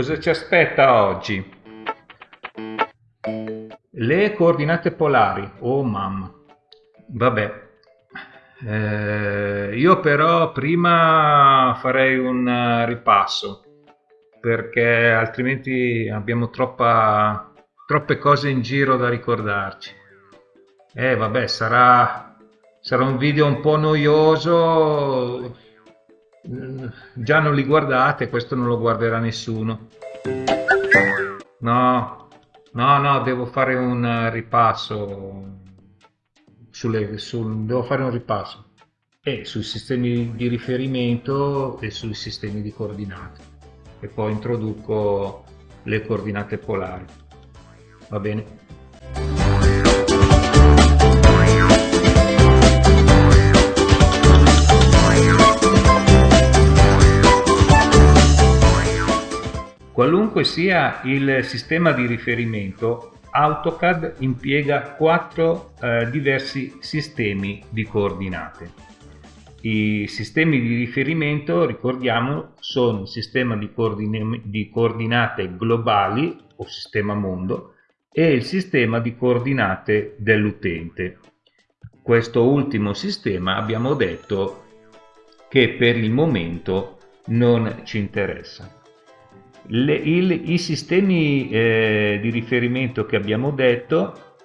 Cosa ci aspetta oggi? Le coordinate polari. Oh mamma. Vabbè. Eh, io però prima farei un ripasso perché altrimenti abbiamo troppa, troppe cose in giro da ricordarci. Eh vabbè, sarà, sarà un video un po' noioso, già non li guardate, questo non lo guarderà nessuno. No, no, no, devo fare un ripasso, sulle, sul, devo fare un ripasso e sui sistemi di riferimento e sui sistemi di coordinate e poi introduco le coordinate polari. Va bene? Qualunque sia il sistema di riferimento, AutoCAD impiega quattro eh, diversi sistemi di coordinate. I sistemi di riferimento, ricordiamo, sono il sistema di, coordin di coordinate globali o sistema mondo e il sistema di coordinate dell'utente. Questo ultimo sistema abbiamo detto che per il momento non ci interessa. Le, il, I sistemi eh, di riferimento che abbiamo detto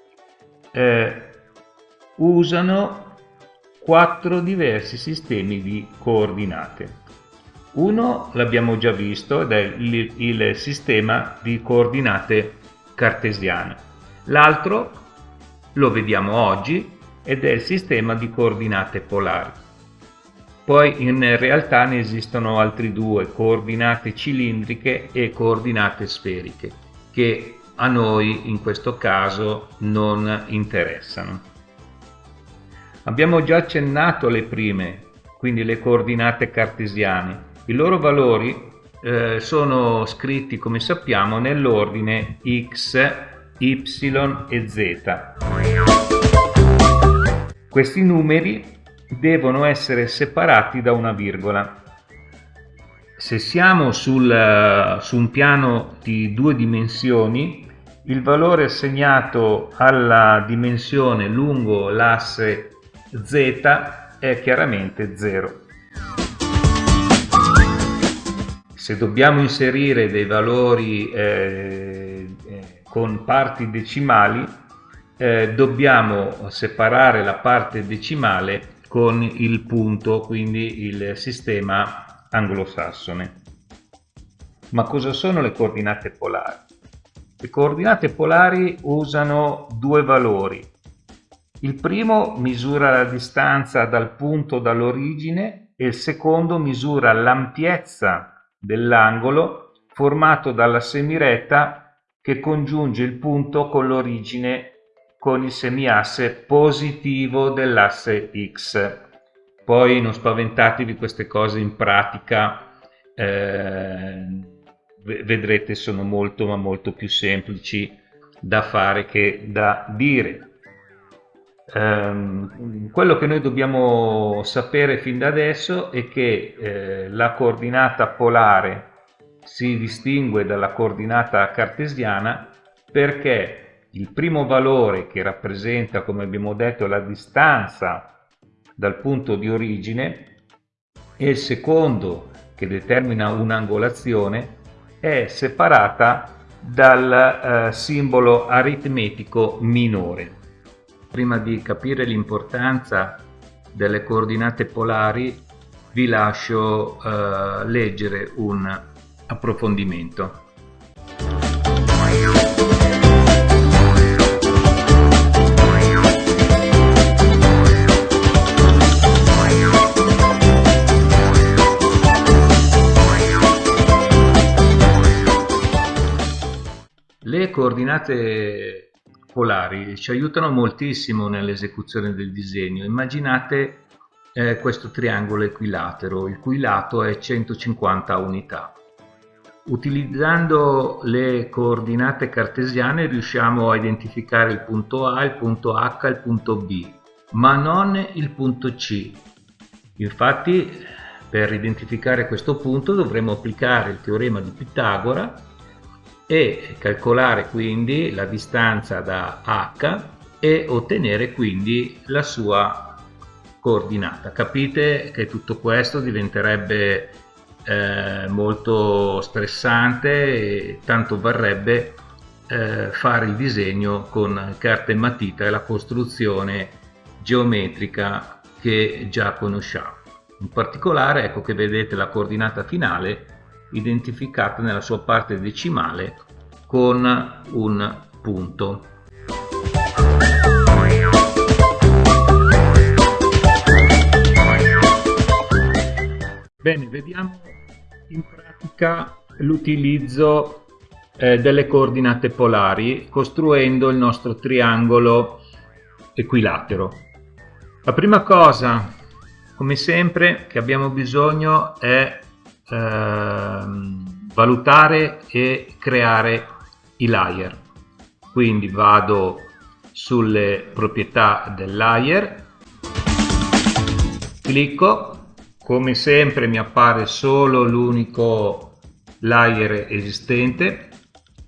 eh, usano quattro diversi sistemi di coordinate. Uno l'abbiamo già visto ed è il, il sistema di coordinate cartesiane. L'altro lo vediamo oggi ed è il sistema di coordinate polari. Poi in realtà ne esistono altri due, coordinate cilindriche e coordinate sferiche, che a noi in questo caso non interessano. Abbiamo già accennato le prime, quindi le coordinate cartesiane. I loro valori eh, sono scritti, come sappiamo, nell'ordine x, y e z. Questi numeri devono essere separati da una virgola. Se siamo sul, su un piano di due dimensioni, il valore assegnato alla dimensione lungo l'asse z è chiaramente 0. Se dobbiamo inserire dei valori eh, eh, con parti decimali, eh, dobbiamo separare la parte decimale con il punto, quindi il sistema anglosassone. Ma cosa sono le coordinate polari? Le coordinate polari usano due valori, il primo misura la distanza dal punto dall'origine e il secondo misura l'ampiezza dell'angolo formato dalla semiretta che congiunge il punto con l'origine con il semiasse positivo dell'asse X. Poi non spaventatevi queste cose in pratica, eh, vedrete sono molto ma molto più semplici da fare che da dire. Um, quello che noi dobbiamo sapere fin da adesso è che eh, la coordinata polare si distingue dalla coordinata cartesiana perché il primo valore che rappresenta, come abbiamo detto, la distanza dal punto di origine e il secondo che determina un'angolazione è separata dal eh, simbolo aritmetico minore. Prima di capire l'importanza delle coordinate polari vi lascio eh, leggere un approfondimento. Coordinate polari ci aiutano moltissimo nell'esecuzione del disegno. Immaginate eh, questo triangolo equilatero, il cui lato è 150 unità. Utilizzando le coordinate cartesiane riusciamo a identificare il punto A, il punto H e il punto B, ma non il punto C. Infatti per identificare questo punto dovremo applicare il teorema di Pitagora e calcolare quindi la distanza da h e ottenere quindi la sua coordinata. Capite che tutto questo diventerebbe eh, molto stressante e tanto varrebbe eh, fare il disegno con carta e matita e la costruzione geometrica che già conosciamo. In particolare ecco che vedete la coordinata finale identificata nella sua parte decimale con un punto. Bene, vediamo in pratica l'utilizzo eh, delle coordinate polari costruendo il nostro triangolo equilatero. La prima cosa, come sempre, che abbiamo bisogno è valutare e creare i layer. Quindi vado sulle proprietà del layer, clicco come sempre mi appare solo l'unico layer esistente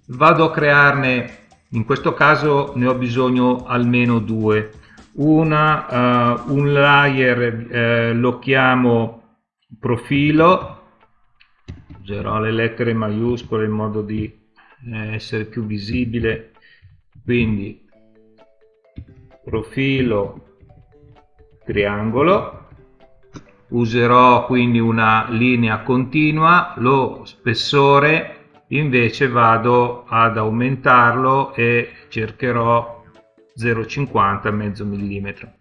vado a crearne in questo caso ne ho bisogno almeno due una uh, un layer uh, lo chiamo profilo userò le lettere maiuscole in modo di eh, essere più visibile. Quindi profilo triangolo. Userò quindi una linea continua lo spessore. Invece vado ad aumentarlo e cercherò 0,50 mezzo millimetro.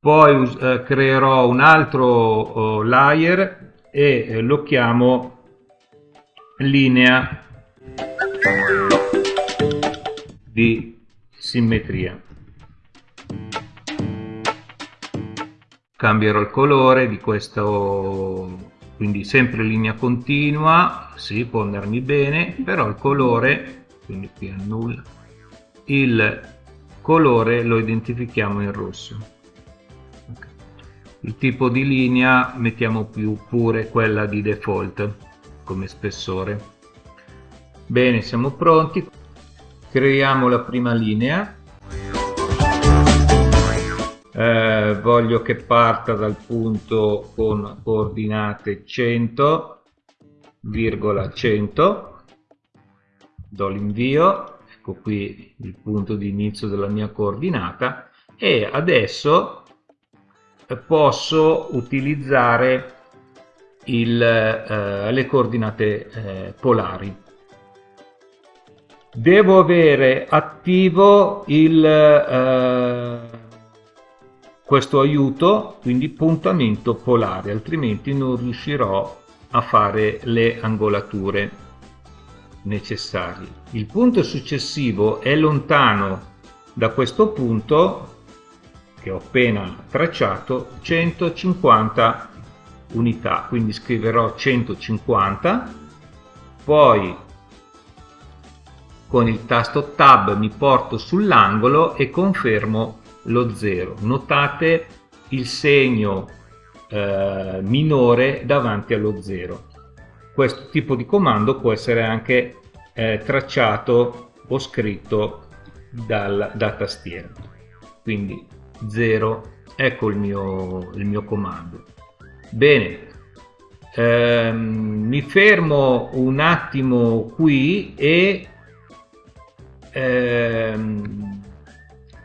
Poi eh, creerò un altro oh, layer e eh, lo chiamo linea di simmetria. Cambierò il colore di questo quindi sempre linea continua si può andarmi bene però il colore quindi qui annulla il colore lo identifichiamo in rosso il tipo di linea mettiamo più pure quella di default come spessore. Bene siamo pronti. Creiamo la prima linea. Eh, voglio che parta dal punto con coordinate 100 virgola 100 do l'invio. Ecco qui il punto di inizio della mia coordinata. E adesso posso utilizzare il, eh, le coordinate eh, polari. Devo avere attivo il eh, questo aiuto quindi puntamento polare altrimenti non riuscirò a fare le angolature necessarie. Il punto successivo è lontano da questo punto che ho appena tracciato 150 unità quindi scriverò 150 poi con il tasto tab mi porto sull'angolo e confermo lo 0. Notate il segno eh, minore davanti allo 0. Questo tipo di comando può essere anche eh, tracciato o scritto dal, da tastiera. Quindi 0, ecco il mio, il mio comando. Bene, ehm, mi fermo un attimo qui e ehm,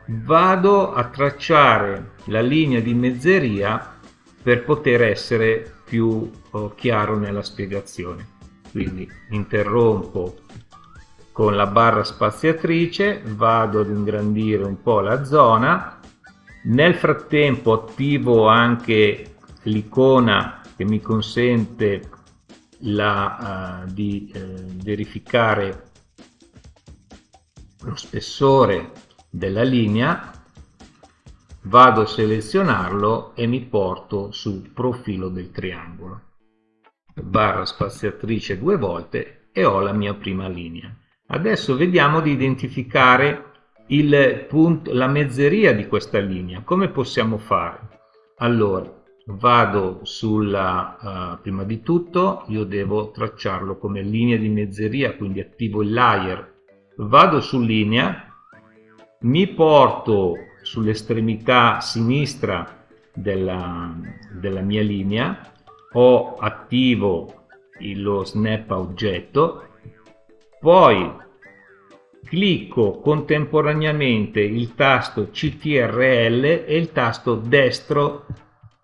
vado a tracciare la linea di mezzeria per poter essere più oh, chiaro nella spiegazione. Quindi interrompo con la barra spaziatrice vado ad ingrandire un po' la zona nel frattempo attivo anche l'icona che mi consente la, uh, di uh, verificare lo spessore della linea vado a selezionarlo e mi porto sul profilo del triangolo. Barra spaziatrice due volte e ho la mia prima linea. Adesso vediamo di identificare punto, la mezzeria di questa linea. Come possiamo fare? Allora vado sulla uh, prima di tutto io devo tracciarlo come linea di mezzeria quindi attivo il layer. Vado su linea mi porto sull'estremità sinistra della, della mia linea ho attivo lo snap oggetto poi clicco contemporaneamente il tasto CTRL e il tasto destro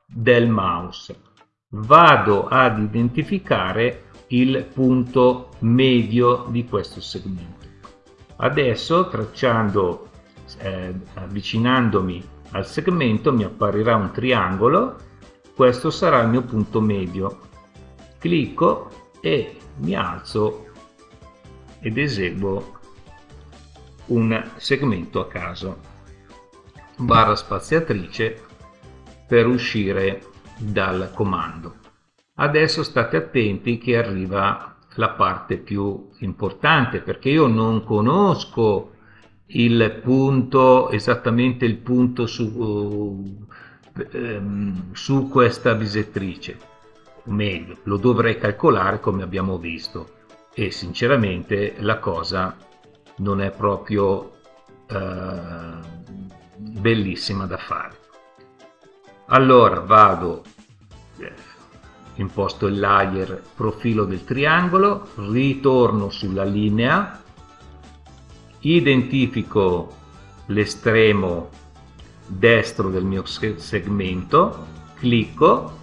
del mouse. Vado ad identificare il punto medio di questo segmento. Adesso tracciando, eh, avvicinandomi al segmento mi apparirà un triangolo, questo sarà il mio punto medio. Clicco e mi alzo ed eseguo un segmento a caso. Barra spaziatrice per uscire dal comando. Adesso state attenti che arriva la parte più importante perché io non conosco il punto esattamente il punto su, ehm, su questa bisettrice. O meglio lo dovrei calcolare come abbiamo visto. E sinceramente la cosa non è proprio eh, bellissima da fare. Allora vado eh, imposto il layer profilo del triangolo ritorno sulla linea identifico l'estremo destro del mio segmento clicco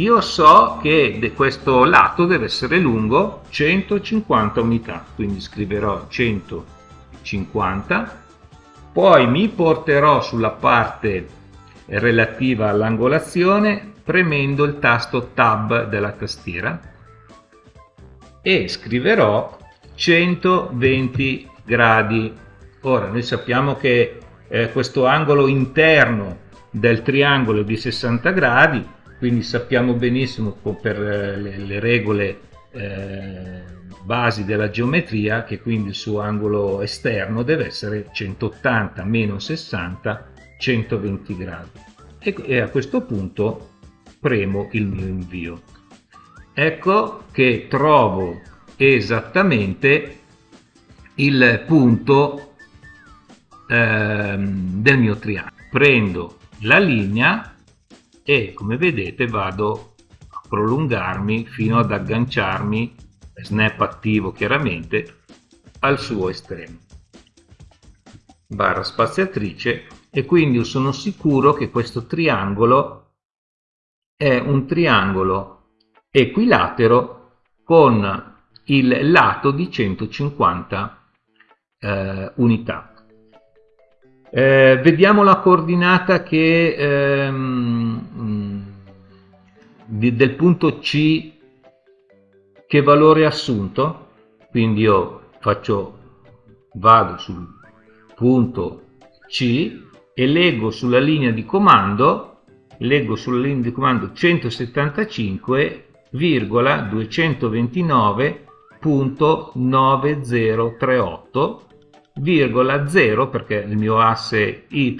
io so che questo lato deve essere lungo 150 unità quindi scriverò 150 poi mi porterò sulla parte relativa all'angolazione premendo il tasto tab della tastiera e scriverò 120 gradi. Ora noi sappiamo che eh, questo angolo interno del triangolo è di 60 gradi quindi sappiamo benissimo per eh, le, le regole eh, basi della geometria che quindi il suo angolo esterno deve essere 180 meno 60 120 gradi. E, e a questo punto premo il mio invio. Ecco che trovo esattamente il punto ehm, del mio triangolo. Prendo la linea e come vedete vado a prolungarmi fino ad agganciarmi snap attivo chiaramente al suo estremo. Barra spaziatrice e quindi sono sicuro che questo triangolo è un triangolo equilatero con il lato di 150 eh, unità eh, vediamo la coordinata che, ehm, di, del punto C che valore assunto. Quindi io faccio vado sul punto C e leggo sulla linea di comando leggo sulla linea di comando 175,229.9038 virgola 0 perché il mio asse y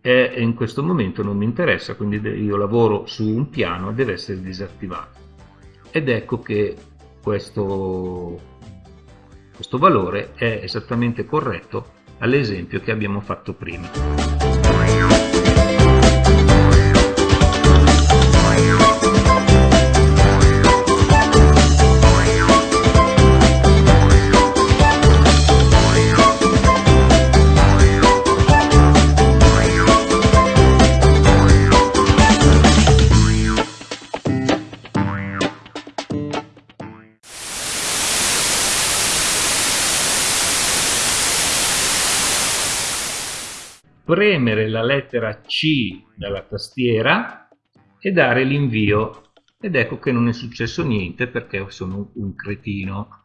è, in questo momento non mi interessa quindi io lavoro su un piano e deve essere disattivato. Ed ecco che questo, questo valore è esattamente corretto all'esempio che abbiamo fatto prima premere la lettera C dalla tastiera e dare l'invio ed ecco che non è successo niente perché sono un cretino.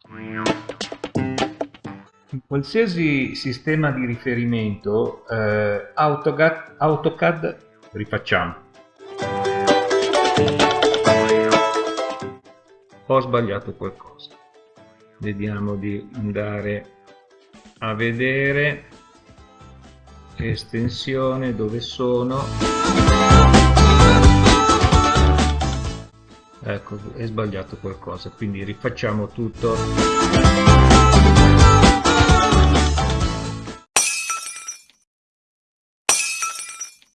In qualsiasi sistema di riferimento eh, AutoCAD, AutoCAD rifacciamo. Ho sbagliato qualcosa. Vediamo di andare a vedere estensione dove sono? Ecco è sbagliato qualcosa quindi rifacciamo tutto.